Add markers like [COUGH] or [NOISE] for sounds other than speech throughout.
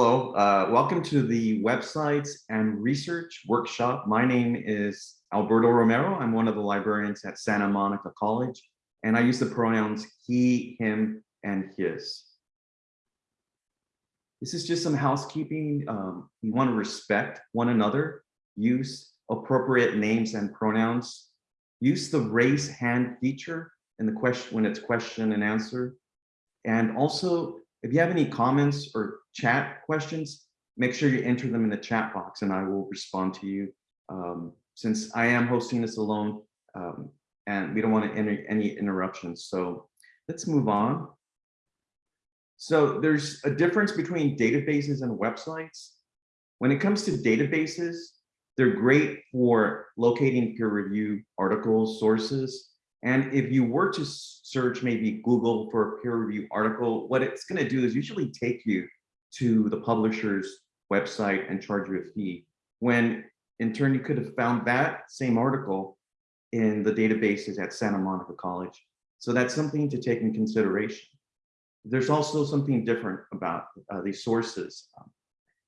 Hello, uh, welcome to the websites and research workshop. My name is Alberto Romero. I'm one of the librarians at Santa Monica College, and I use the pronouns he, him, and his. This is just some housekeeping. Um, you want to respect one another, use appropriate names and pronouns, use the raise hand feature in the question when it's question and answer, and also if you have any comments or chat questions, make sure you enter them in the chat box and I will respond to you. Um, since I am hosting this alone um, and we don't want to enter any interruptions. So let's move on. So there's a difference between databases and websites. When it comes to databases, they're great for locating peer review articles, sources, and if you were to search maybe Google for a peer review article, what it's going to do is usually take you to the publisher's website and charge you a fee. When in turn, you could have found that same article in the databases at Santa Monica College. So that's something to take in consideration. There's also something different about uh, these sources.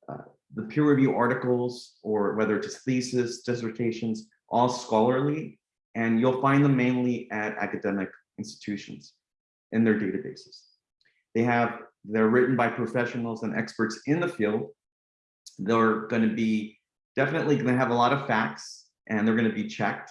Uh, the peer review articles, or whether it's thesis, dissertations, all scholarly and you'll find them mainly at academic institutions in their databases. They have, they're written by professionals and experts in the field. They're going to be definitely going to have a lot of facts and they're going to be checked.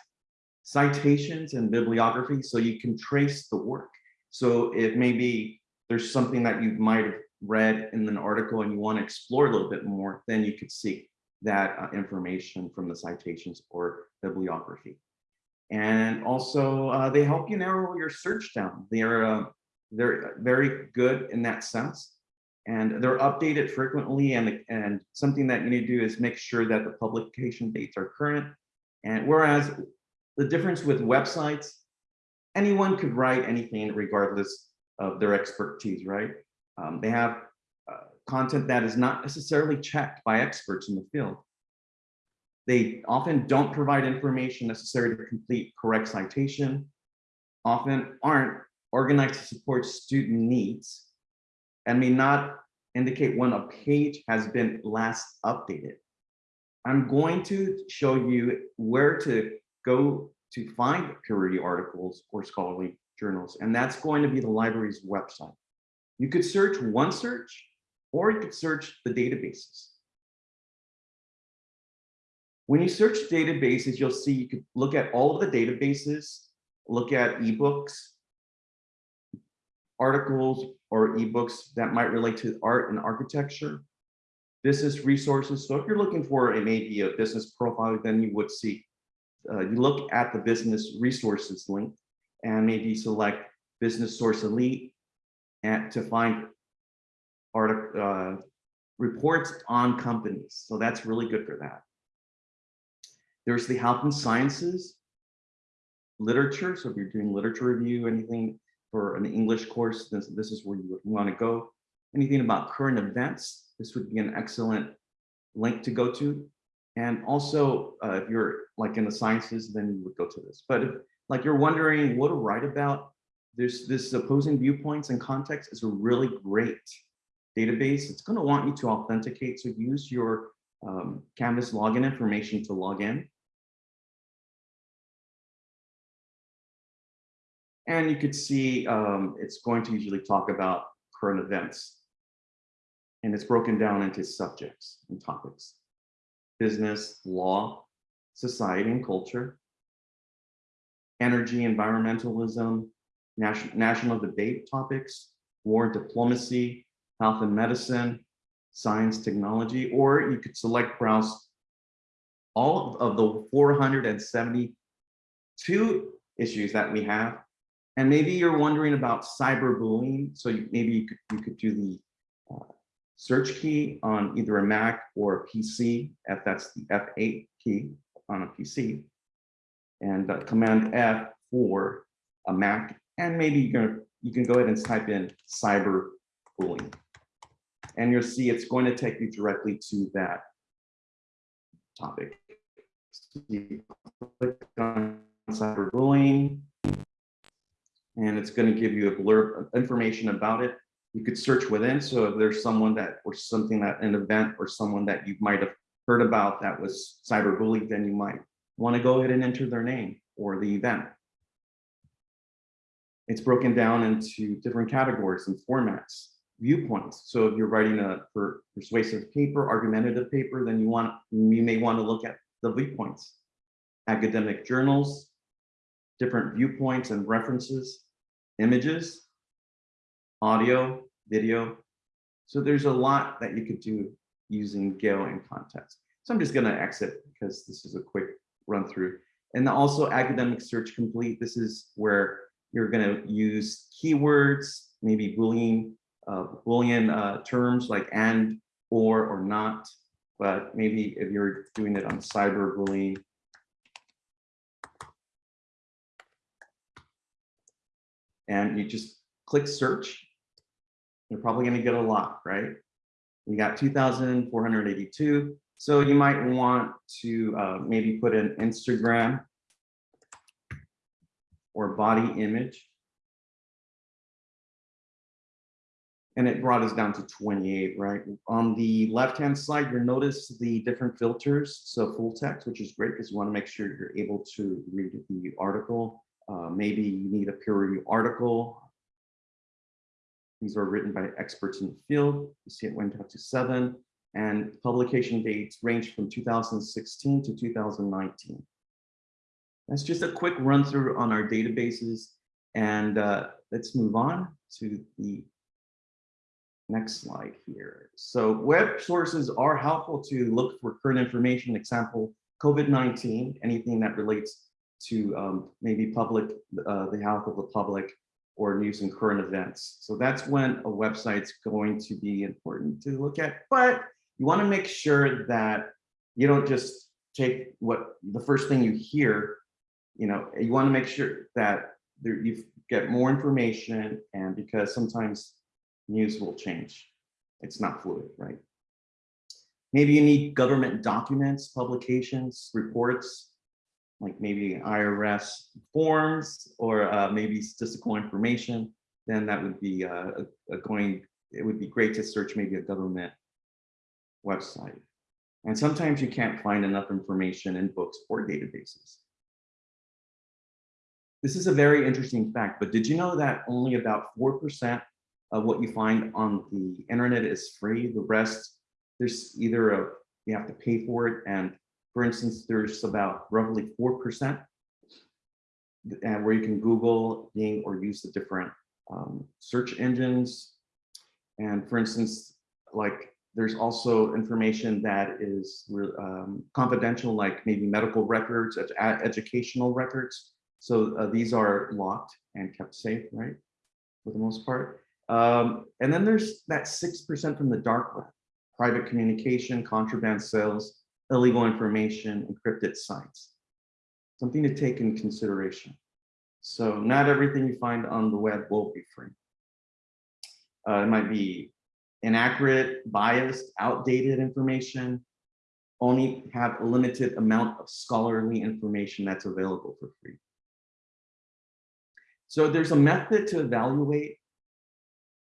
Citations and bibliography, so you can trace the work. So if maybe there's something that you might have read in an article and you want to explore a little bit more, then you could seek that uh, information from the citations or bibliography. And also uh, they help you narrow your search down. They're, uh, they're very good in that sense. And they're updated frequently and, and something that you need to do is make sure that the publication dates are current. And whereas the difference with websites, anyone could write anything regardless of their expertise, right? Um, they have uh, content that is not necessarily checked by experts in the field. They often don't provide information necessary to complete correct citation, often aren't organized to support student needs, and may not indicate when a page has been last updated. I'm going to show you where to go to find peer review articles or scholarly journals, and that's going to be the library's website. You could search OneSearch, or you could search the databases. When you search databases, you'll see you could look at all of the databases, look at ebooks, articles or ebooks that might relate to art and architecture, business resources. So if you're looking for a maybe a business profile, then you would see, uh, you look at the business resources link and maybe select business source elite and to find art, uh, reports on companies. So that's really good for that. There's the health and sciences literature. So if you're doing literature review, anything for an English course, this, this is where you would want to go. Anything about current events, this would be an excellent link to go to. And also, uh, if you're like in the sciences, then you would go to this. But if like you're wondering what to write about, there's this opposing viewpoints and context is a really great database. It's going to want you to authenticate. So use your um, Canvas login information to log in. And you could see um, it's going to usually talk about current events. And it's broken down into subjects and topics. Business, law, society and culture, energy, environmentalism, national, national debate topics, war diplomacy, health and medicine, science, technology, or you could select browse all of the 472 issues that we have and maybe you're wondering about cyberbullying. So you, maybe you could, you could do the uh, search key on either a Mac or a PC, if that's the F8 key on a PC, and uh, Command F for a Mac. And maybe you can, you can go ahead and type in cyberbullying. And you'll see it's going to take you directly to that topic. So click on cyberbullying, and it's going to give you a blurb of information about it. You could search within, so if there's someone that, or something that, an event or someone that you might have heard about that was cyberbullied, then you might want to go ahead and enter their name or the event. It's broken down into different categories and formats, viewpoints. So if you're writing a per- persuasive paper, argumentative paper, then you want, you may want to look at the viewpoints. Academic journals, different viewpoints and references, images, audio, video. So there's a lot that you could do using Gale in Context. So I'm just gonna exit because this is a quick run through. And also academic search complete. This is where you're gonna use keywords, maybe Boolean, uh, Boolean uh, terms like and, or, or not. But maybe if you're doing it on cyberbullying, and you just click search, you're probably going to get a lot, right? We got 2,482. So you might want to uh, maybe put an Instagram or body image. And it brought us down to 28, right? On the left-hand side, you'll notice the different filters. So full text, which is great because you want to make sure you're able to read the article. Uh, maybe you need a peer review article. These are written by experts in the field. You see it went up to seven and publication dates range from 2016 to 2019. That's just a quick run through on our databases. And uh, let's move on to the next slide here. So web sources are helpful to look for current information, example, COVID-19, anything that relates to um, maybe public, uh, the health of the public or news and current events. So that's when a website's going to be important to look at, but you wanna make sure that you don't just take what the first thing you hear, you know, you wanna make sure that there, you get more information and because sometimes news will change. It's not fluid, right? Maybe you need government documents, publications, reports, like maybe IRS forms or uh, maybe statistical information, then that would be uh, a, going, it would be great to search maybe a government website. And sometimes you can't find enough information in books or databases. This is a very interesting fact, but did you know that only about 4% of what you find on the internet is free? The rest, there's either a, you have to pay for it and for instance, there's about roughly 4% and where you can Google, Bing, or use the different um, search engines. And for instance, like there's also information that is um, confidential, like maybe medical records, ed educational records. So uh, these are locked and kept safe, right? For the most part. Um, and then there's that 6% from the dark web, private communication, contraband sales, illegal information, encrypted sites. Something to take in consideration. So not everything you find on the web will be free. Uh, it might be inaccurate, biased, outdated information, only have a limited amount of scholarly information that's available for free. So there's a method to evaluate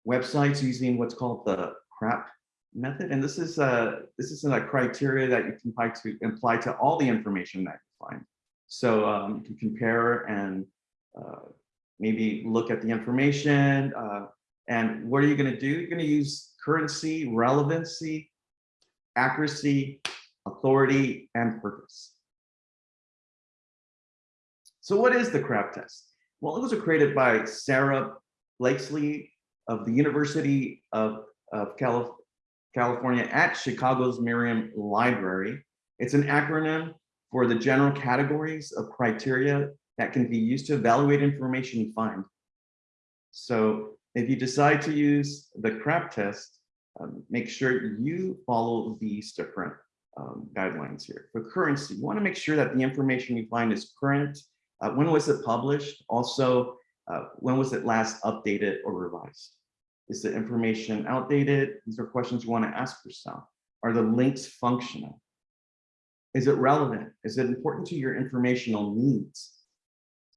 websites using what's called the CRAP method. And this is a this is a criteria that you can apply to apply to all the information that you find. So um, you can compare and uh, maybe look at the information. Uh, and what are you going to do? You're going to use currency, relevancy, accuracy, authority, and purpose. So what is the CRAP test? Well, it was created by Sarah Blakeslee of the University of, of California California at Chico's Meriam Library. It's an acronym for the general categories of criteria that can be used to evaluate information you find. So if you decide to use the CRAP test, um, make sure you follow these different um, guidelines here. For currency, you want to make sure that the information you find is current. Uh, when was it published? Also, uh, when was it last updated or revised? Is the information outdated? These are questions you want to ask yourself. Are the links functional? Is it relevant? Is it important to your informational needs?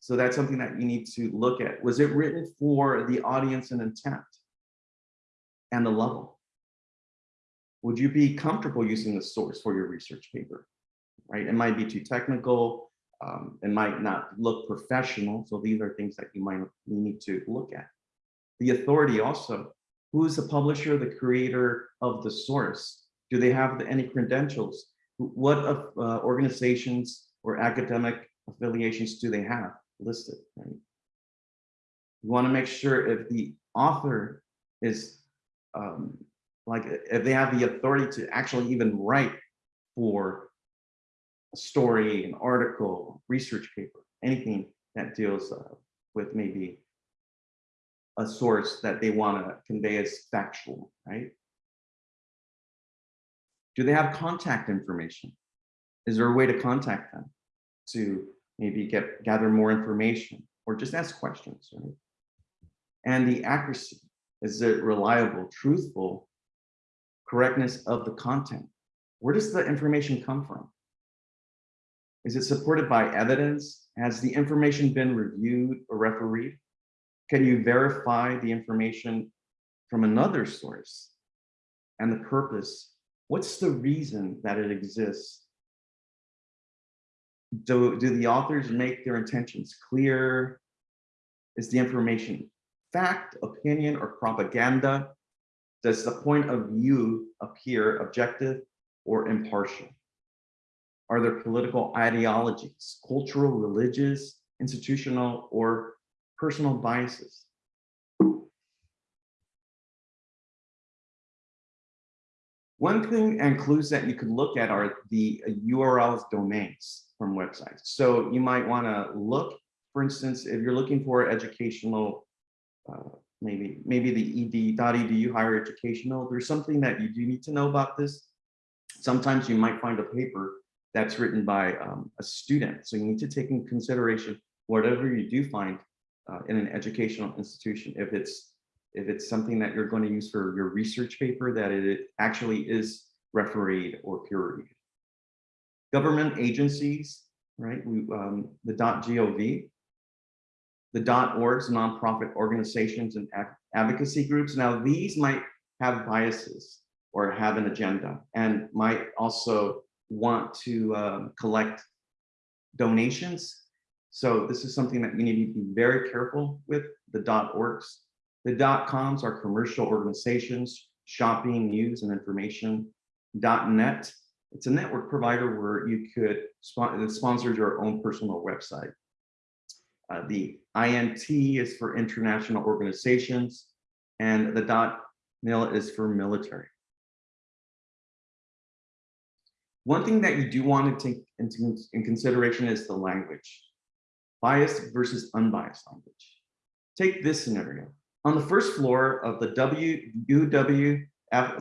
So that's something that you need to look at. Was it written for the audience and intent? and the level. Would you be comfortable using the source for your research paper? Right, it might be too technical, um, it might not look professional. So these are things that you might need to look at. The authority also, who is the publisher, the creator of the source? Do they have any credentials? What uh, organizations or academic affiliations do they have listed? Right? You want to make sure if the author is um, like if they have the authority to actually even write for a story, an article, research paper, anything that deals uh, with maybe a source that they want to convey as factual, right? Do they have contact information? Is there a way to contact them to maybe get gather more information or just ask questions, right? And the accuracy, is it reliable, truthful, correctness of the content? Where does the information come from? Is it supported by evidence? Has the information been reviewed or refereed? Can you verify the information from another source? And the purpose, what's the reason that it exists? Do, do the authors make their intentions clear? Is the information fact, opinion, or propaganda? Does the point of view appear objective or impartial? Are there political ideologies, cultural, religious, institutional, or personal biases? One thing and clues that you could look at are the URLs domains from websites. So you might want to look, for instance, if you're looking for educational, uh, maybe maybe the ed.edu higher educational, there's something that you do need to know about this. Sometimes you might find a paper that's written by um, a student. So you need to take in consideration whatever you do find uh, in an educational institution. If it's if it's something that you're going to use for your research paper, that it actually is refereed or peer reviewed. Government agencies, right? We, um, the .gov, the .orgs, nonprofit organizations and advocacy groups. Now these might have biases or have an agenda and might also want to um, collect donations. So this is something that you need to be very careful with the .orgs. The .coms are commercial organizations, shopping, news, and information. .net, it's a network provider where you could spon sponsor your own personal website. Uh, the INT is for international organizations, and the dot .mil is for military. One thing that you do want to take into in consideration is the language. Biased versus unbiased language. Take this scenario. On the first floor of the WUWF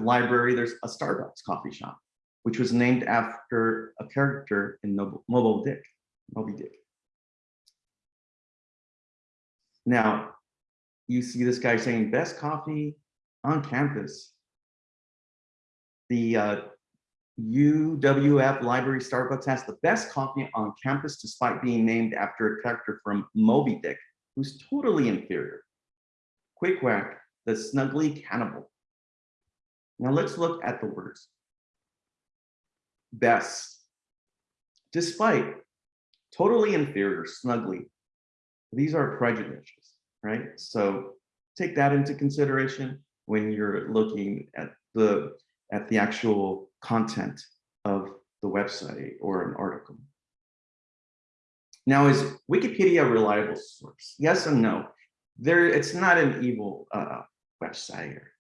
library, there's a Starbucks coffee shop, which was named after a character in Moby Dick. Moby Dick. Now, you see this guy saying best coffee on campus. The uh, UWF Library Starbucks has the best coffee on campus despite being named after a character from Moby Dick, who's totally inferior. Queequeg, the snuggly cannibal. Now let's look at the words. Best. Despite, totally inferior, snuggly. These are prejudices, right? So take that into consideration when you're looking at the at the actual content of the website or an article. Now, is Wikipedia a reliable source? Yes and no. There, it's not an evil uh, website. Or,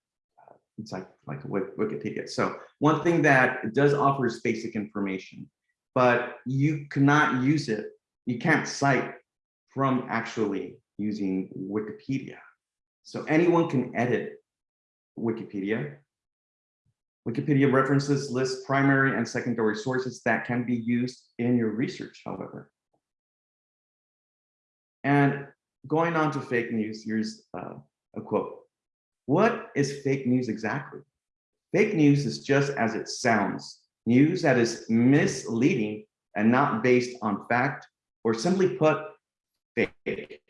uh, it's like like Wikipedia. So one thing that it does offer is basic information, but you cannot use it. You can't cite from actually using Wikipedia. So anyone can edit Wikipedia Wikipedia references list primary and secondary sources that can be used in your research, however. And going on to fake news, here's uh, a quote. What is fake news exactly? Fake news is just as it sounds, news that is misleading and not based on fact, or simply put, fake.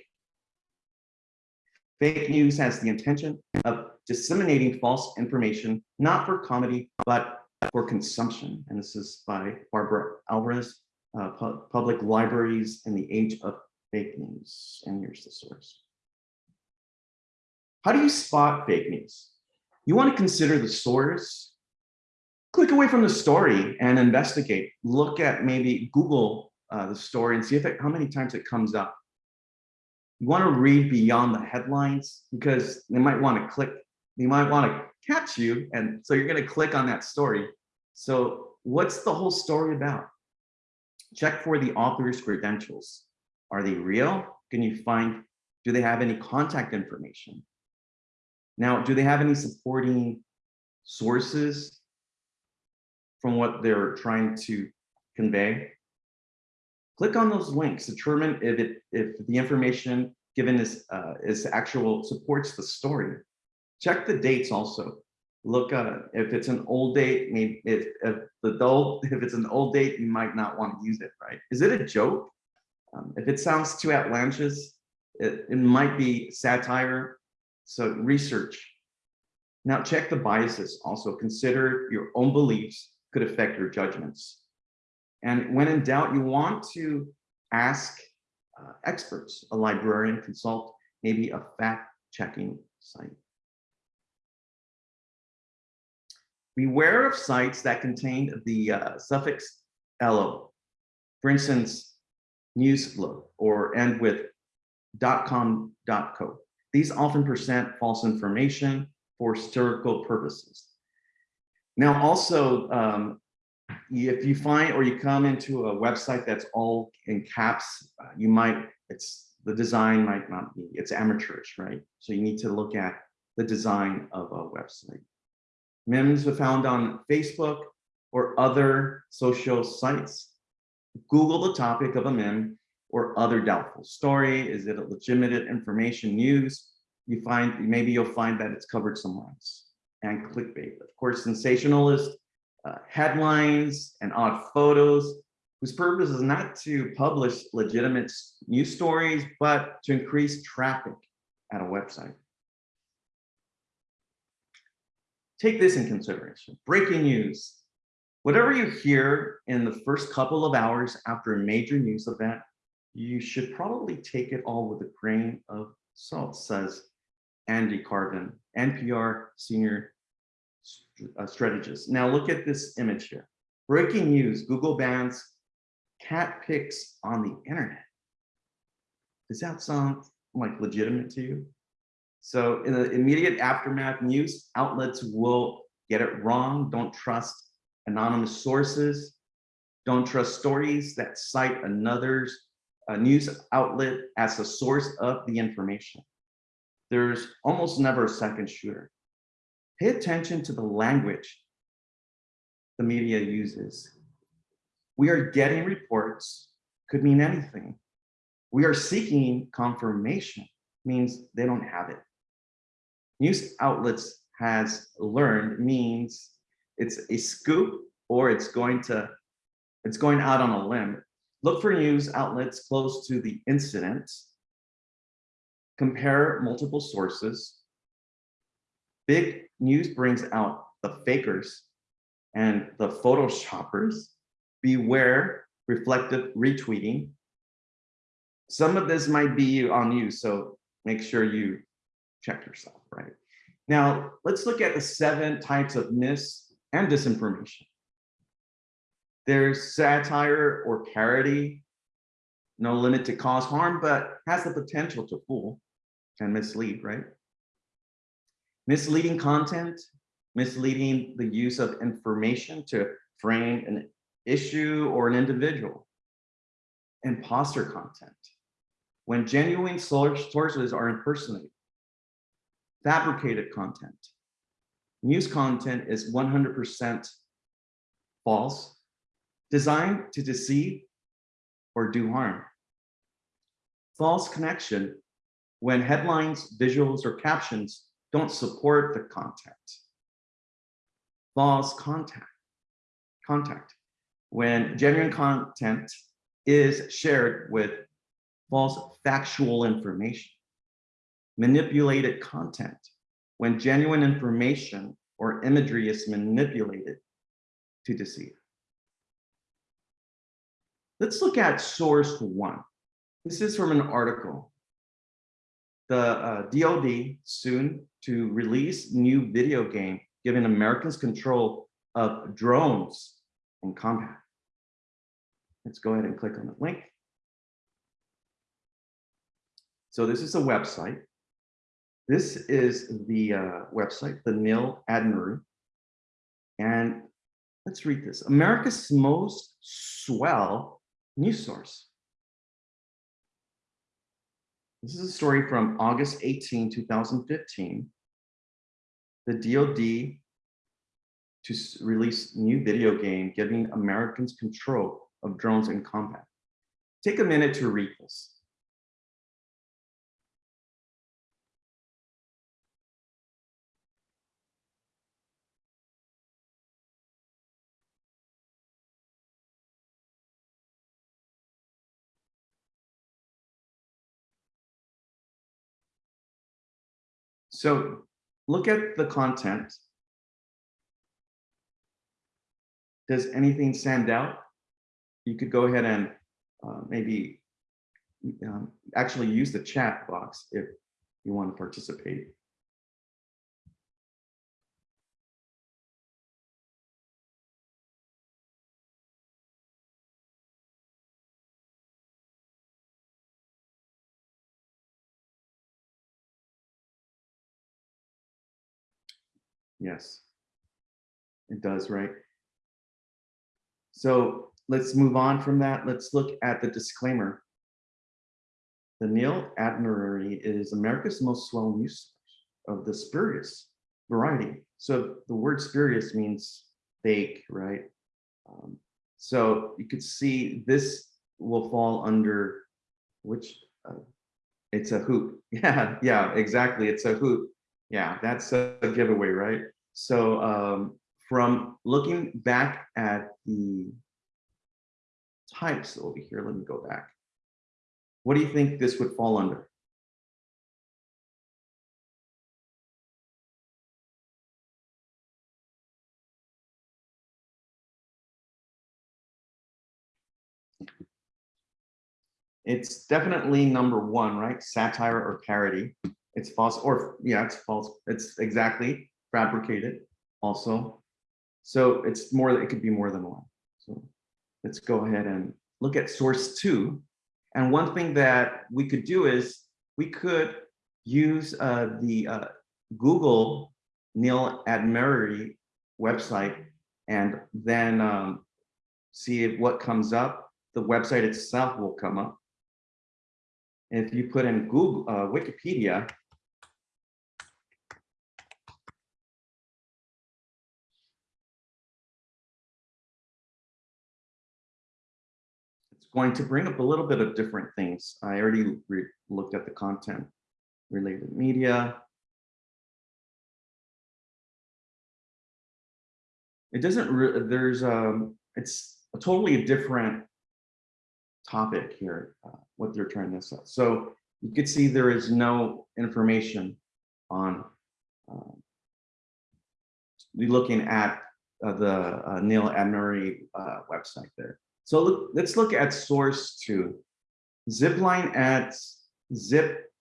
Fake news has the intention of disseminating false information, not for comedy, but for consumption. And this is by Barbara Alvarez, uh, Pu- Public Libraries in the Age of Fake News. And here's the source. How do you spot fake news? You want to consider the source. Click away from the story and investigate. Look at maybe Google uh, the story and see if it, how many times it comes up. You want to read beyond the headlines because they might want to click, they might want to catch you. And so you're going to click on that story. So what's the whole story about? Check for the author's credentials. Are they real? Can you find, do they have any contact information? Now, do they have any supporting sources from what they're trying to convey? Click on those links, determine if it if the information given is uh, is actual supports the story. Check the dates also. Look uh, if it's an old date, maybe if, if the old [LAUGHS] if it's an old date, you might not want to use it, right? Is it a joke? Um, if it sounds too outlandish, it, it might be satire. So research. Now check the biases. Also consider your own beliefs could affect your judgments. And when in doubt, you want to ask uh, experts, a librarian, consult maybe a fact-checking site. Beware of sites that contain the uh, suffix "lo." For instance, Newslo or end with .com, .co. These often present false information for historical purposes. Now, also, um, if you find or you come into a website that's all in caps, uh, you might, it's the design might not be, it's amateurish, right? So you need to look at the design of a website. Memes are found on Facebook or other social sites. Google the topic of a meme or other doubtful story. Is it a legitimate information news? You find, maybe you'll find that it's covered somewhere else. And clickbait, of course, sensationalist uh, headlines and odd photos whose purpose is not to publish legitimate news stories, but to increase traffic at a website. Take this in consideration. Breaking news. Whatever you hear in the first couple of hours after a major news event, you should probably take it all with a grain of salt, says Andy Carvin, NPR senior uh, strategist. Now look at this image here. Breaking news, Google bans cat pics on the internet. Does that sound like legitimate to you? So in the immediate aftermath, news outlets will get it wrong. Don't trust anonymous sources. Don't trust stories that cite another's uh, news outlet as a source of the information. There's almost never a second shooter. Pay attention to the language the media uses. We are getting reports, could mean anything. We are seeking confirmation, means they don't have it. News outlets has learned means it's a scoop or it's going to, it's going out on a limb. Look for news outlets close to the incident. Compare multiple sources. Big news brings out the fakers and the photoshoppers. Beware reflective retweeting. Some of this might be on you, so make sure you check yourself, right? Now, let's look at the seven types of mis and disinformation. There's satire or parody, no limit to cause harm, but has the potential to fool and mislead, right? Misleading content, misleading the use of information to frame an issue or an individual. Imposter content, when genuine sources are impersonated. Fabricated content. News content is 100% false, designed to deceive or do harm. False connection, when headlines, visuals, or captions don't support the content. False contact, contact, when genuine content is shared with false factual information. Manipulated content, when genuine information or imagery is manipulated to deceive. Let's look at source one. This is from an article. The uh, DOD soon to release new video game giving Americans control of drones in combat. Let's go ahead and click on the link. So this is a website. This is the uh, website, the Nil Admirari. And let's read this. America's most swell news source. This is a story from August 18, 2015. The DOD to release new video game giving Americans control of drones in combat. Take a minute to read this. So look at the content. Does anything stand out? You could go ahead and uh, maybe um, actually use the chat box if you want to participate. Yes, it does, right? So let's move on from that. Let's look at the disclaimer. The Nil Admirari is America's most swell news of the spurious variety. So the word spurious means fake, right? Um, so you could see this will fall under which uh, it's a hoop. [LAUGHS] Yeah, yeah, exactly. It's a hoop. Yeah, that's a giveaway, right? So um, from looking back at the types over here, let me go back. What do you think this would fall under? It's definitely number one, right? Satire or parody. It's false, or yeah, it's false. It's exactly fabricated also. So it's more, it could be more than one. So let's go ahead and look at source two. And one thing that we could do is we could use uh, the uh, Google Nil Admirari website and then um, see what comes up. The website itself will come up. If you put in Google uh, Wikipedia, going to bring up a little bit of different things. I already looked at the content related media. It doesn't, really, there's, um, it's a totally different topic here, uh, what they're trying to sell. So you can see there is no information on, uh, looking at uh, the uh, Nil Admirari uh, website there. So look, let's look at source two. Zipline adds zip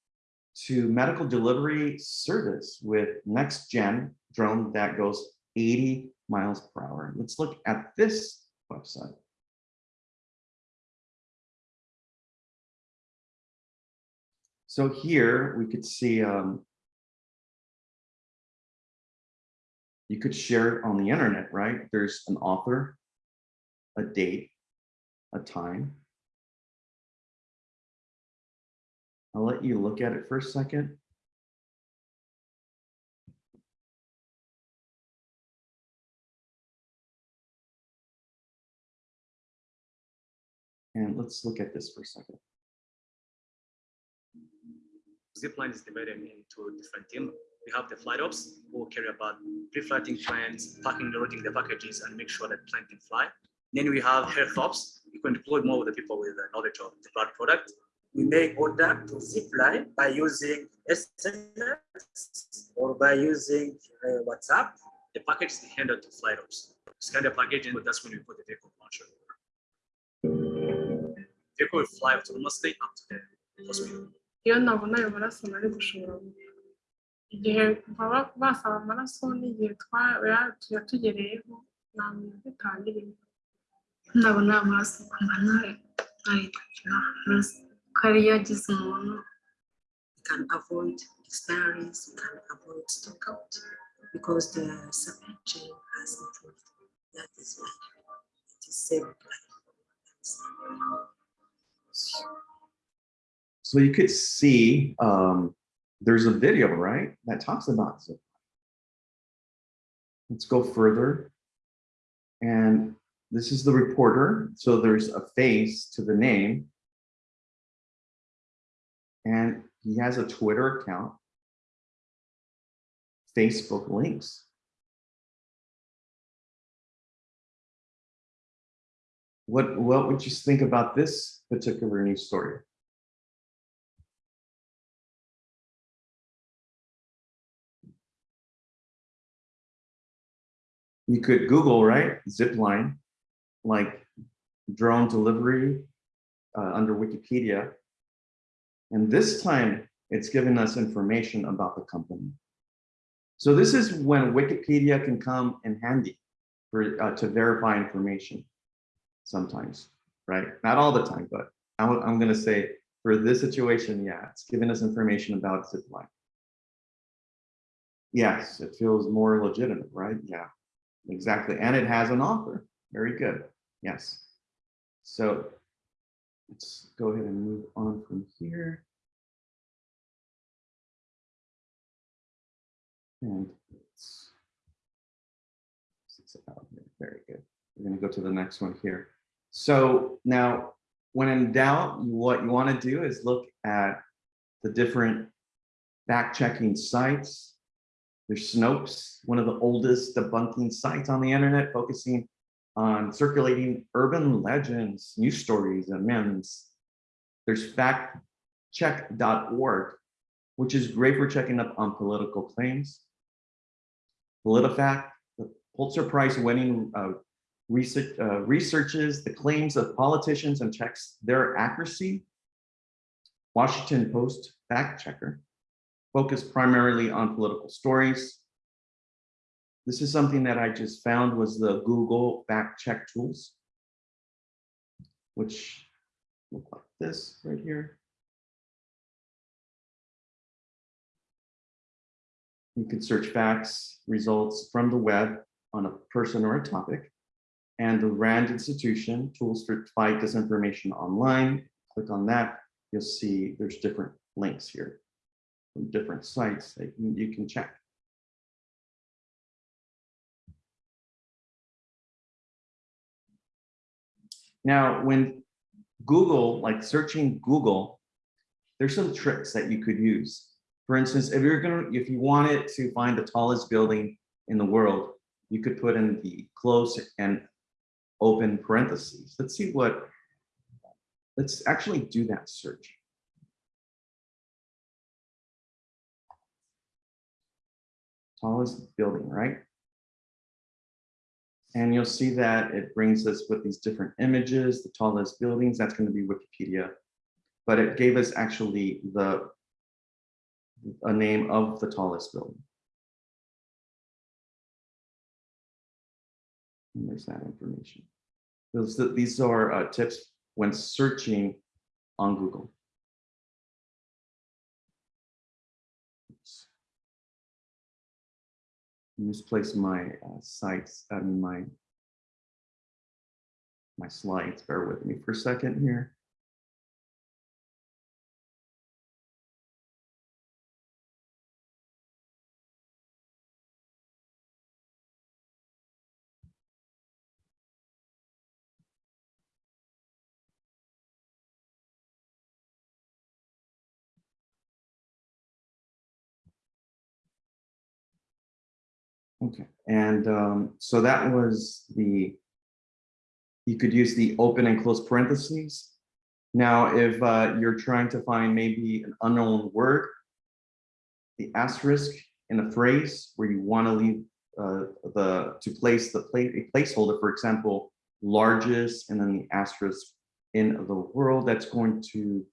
to medical delivery service with next gen drone that goes 80 miles per hour. Let's look at this website. So here we could see um, you could share it on the internet, right? There's an author, a date, a time. I'll let you look at it for a second. And let's look at this for a second. Zipline is divided into different teams. We have the flight ops who care about pre-flighting planes, packing, loading the packages, and make sure that plane can fly. Then we have health ops. You can deploy more of the people with the knowledge of the product. we may order to zip line by using SMS or by using uh, WhatsApp. The package is handed to flight ops. Scan the package and that's when we put the vehicle launcher. Vehicle will fly autonomously up to the hospital. iyo nabona ayo maraso nari gushobora igihe baba basaba amaraso n'igihe twaba yatugereyeho nta muntu bitangirira ndabona amaraso amaraso ko ari agize umuntu can avoid expiries, can avoid stockout because the supply chain has improved. That is why it is saved. So you could see, um, there's a video, right, that talks about zip. Let's go further. And this is the reporter. So there's a face to the name. And he has a Twitter account. Facebook links. What, what would you think about this particular news story? You could Google, right? Zipline, like drone delivery uh, under Wikipedia. And this time it's giving us information about the company. So this is when Wikipedia can come in handy for uh, to verify information sometimes, right? Not all the time, but I'm, I'm going to say for this situation, yeah, it's giving us information about Zipline. Yes, it feels more legitimate, right? Yeah, exactly. And it has an author. Very good. Yes. So let's go ahead and move on from here. And it's, it's about here. Very good. We're going to go to the next one here. So now, when in doubt, what you want to do is look at the different fact checking sites. There's Snopes, one of the oldest debunking sites on the internet, focusing on circulating urban legends, news stories, and memes. There's factcheck.org, which is great for checking up on political claims. PolitiFact, the Pulitzer Prize winning uh, research, uh, researches the claims of politicians and checks their accuracy. Washington Post fact checker, focused primarily on political stories. This is something that I just found was the Google fact check tools, which look like this right here. You can search facts, results from the web on a person or a topic. And the RAND institution, tools to fight disinformation online. Click on that, you'll see there's different links here from different sites that you can check. Now, when Google, like searching Google, there's some tricks that you could use. For instance, if you're gonna, if you wanted to find the tallest building in the world, you could put in the close and open parentheses. Let's see what, let's actually do that search. Tallest building, right? And you'll see that it brings us with these different images, the tallest buildings, that's going to be Wikipedia. But it gave us actually the a name of the tallest building. And there's that information. Those, these are uh, tips when searching on Google. Misplaced my uh, sites, I mean my my slides. Bear with me for a second here. Okay, and um, so that was the, you could use the open and close parentheses. Now, if uh, you're trying to find maybe an unknown word, the asterisk in a phrase where you want to leave uh, the, to place the pla a placeholder, for example, largest and then the asterisk in the world, that's going to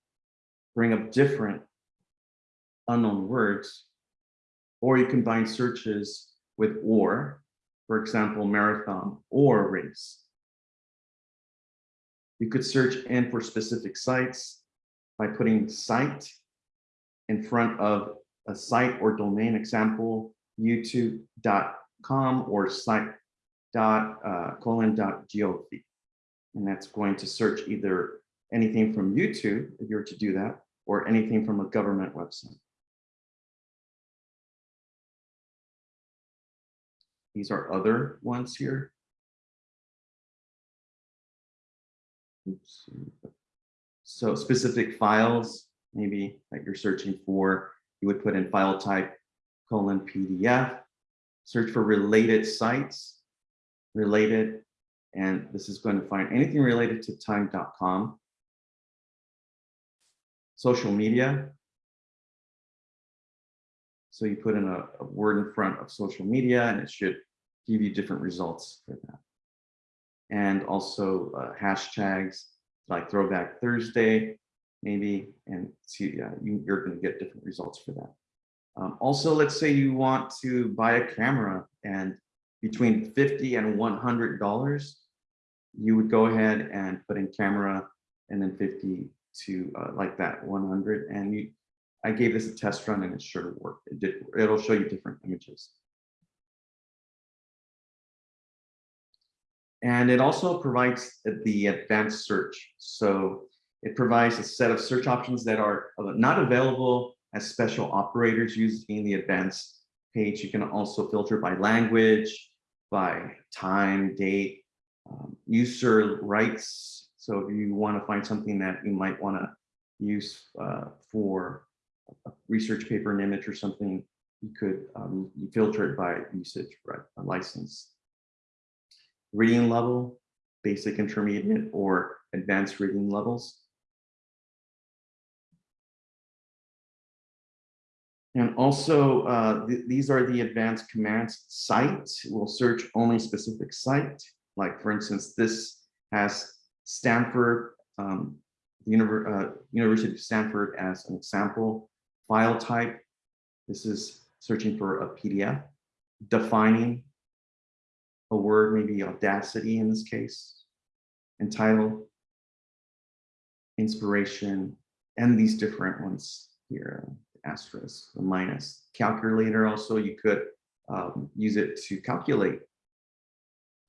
bring up different unknown words. Or you combine searches with or, for example, marathon or race. You could search in for specific sites by putting site in front of a site or domain example, youtube.com or site uh, colon dot gov. And that's going to search either anything from YouTube, if you were to do that, or anything from a government website. These are other ones here. Oops. So specific files, maybe that you're searching for, you would put in file type colon PDF, search for related sites, related, and this is going to find anything related to time.com. Social media. So you put in a, a word in front of social media and it should give you different results for that. And also uh, hashtags like throwback Thursday, maybe, and see, you, you're going to get different results for that. Um, also, let's say you want to buy a camera and between 50 and 100 dollars, you would go ahead and put in camera and then 50 to uh, like that 100 and you I gave this a test run and it sure to work. It did, it'll show you different images. And it also provides the advanced search. So it provides a set of search options that are not available as special operators using the advanced page. You can also filter by language, by time, date, um, user rights. So if you want to find something that you might want to use uh, for research paper, an image or something, you could um, you filter it by usage, right, a license. Reading level, basic, intermediate, or advanced reading levels. And also, uh, th these are the advanced commands. Site will search only specific site. Like for instance, this has Stanford, um, the Univer uh, University of Stanford as an example. File type, this is searching for a PDF. Defining a word, maybe audacity in this case. And title, inspiration, and these different ones here asterisk, the minus. Calculator also, you could um, use it to calculate.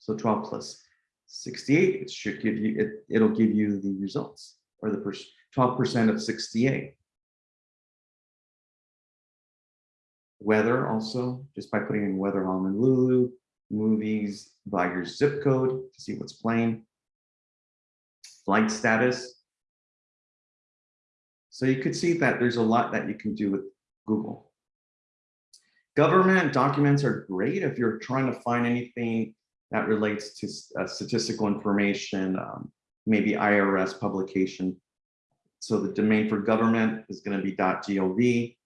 So 12 plus 68, it should give you, it, it'll give you the results or the 12% of 68. Weather also, just by putting in weather Honolulu, movies by your zip code to see what's playing. Flight status, so you could see that there's a lot that you can do with Google. Government documents are great if you're trying to find anything that relates to uh, statistical information, um, maybe IRS publication. So the domain for government is going to be .gov.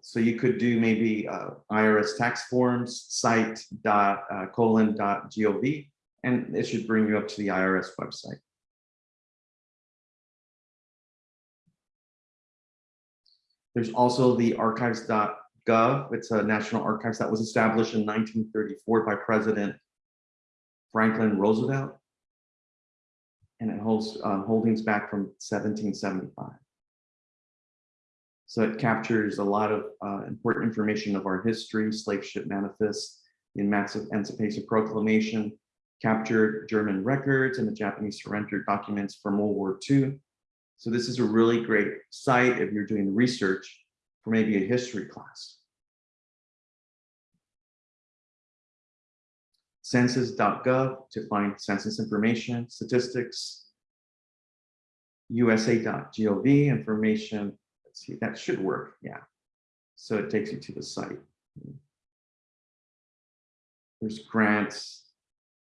So you could do maybe uh, IRS tax forms site dot uh, colon dot gov, and it should bring you up to the IRS website. There's also the archives.gov. It's a national archives that was established in 1934 by President Franklin Roosevelt. And it holds um, holdings back from 1775. So it captures a lot of uh, important information of our history, slave ship manifest, the Emancipation Proclamation, captured German records and the Japanese surrender documents from World War II, so this is a really great site if you're doing research for maybe a history class. Census.gov to find census information, statistics. USA.gov information. Let's see, that should work. Yeah. So it takes you to the site. There's grants,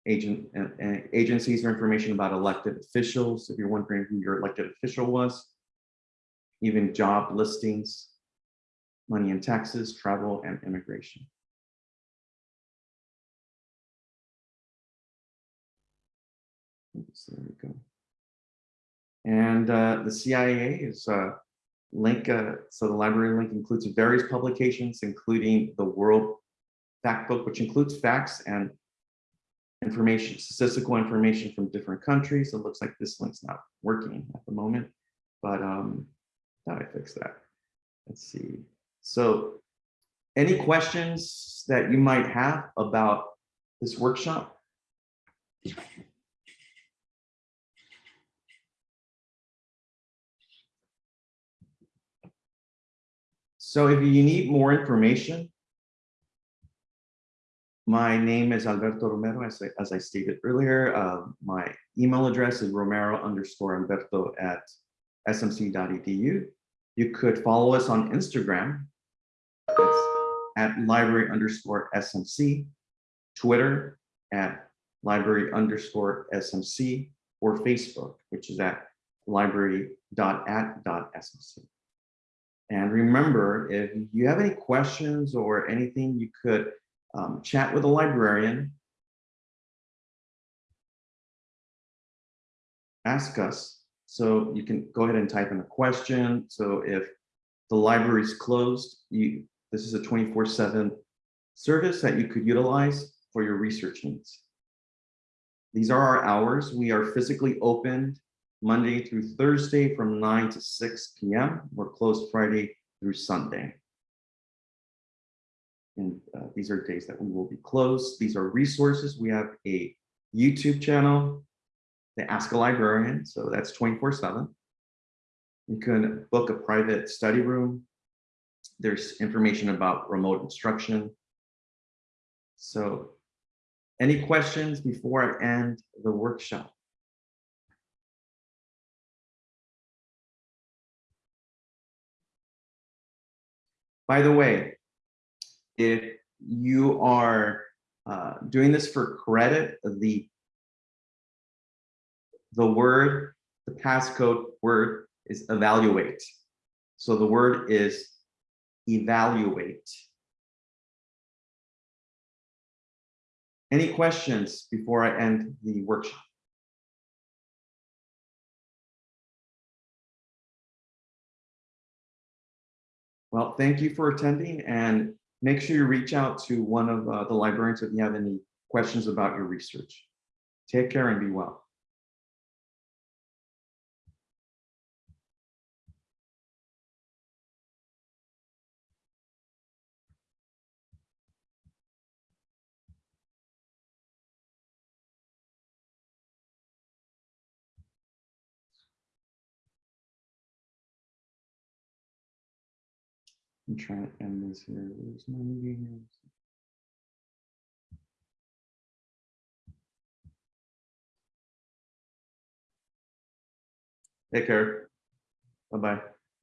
agent, uh, uh, agencies or information about elected officials, if you're wondering who your elected official was. Even job listings, money and taxes, travel and immigration. Oops, There we go. And uh, the CIA is uh, link, uh, so the library link includes various publications, including the World Fact Book, which includes facts and information, statistical information from different countries. It looks like this link's not working at the moment, but um, thought I fixed that. Let's see. So any questions that you might have about this workshop? So if you need more information, my name is Alberto Romero, as I, as I stated earlier. Uh, my email address is romero underscore Alberto at smc.edu. You could follow us on Instagram. It's at library underscore SMC, Twitter at library underscore SMC, or Facebook, which is at library.at.smc. And remember, if you have any questions or anything, you could um, chat with a librarian. Ask us. So you can go ahead and type in a question. So if the library is closed, you this is a 24/7 service that you could utilize for your research needs. These are our hours. We are physically open Monday through Thursday from 9 to 6 p.m. We're closed Friday through Sunday. And uh, these are days that we will be closed. These are resources. We have a YouTube channel, the Ask a Librarian. So that's 24 7. You can book a private study room. There's information about remote instruction. So any questions before I end the workshop? By the way, if you are uh, doing this for credit, the the word, the passcode word is evaluate. So the word is evaluate. Any questions before I end the workshop? Well, thank you for attending and make sure you reach out to one of uh, the librarians if you have any questions about your research. Take care and be well. I'm trying to end this here. Where's my meeting? Take care. Bye-bye.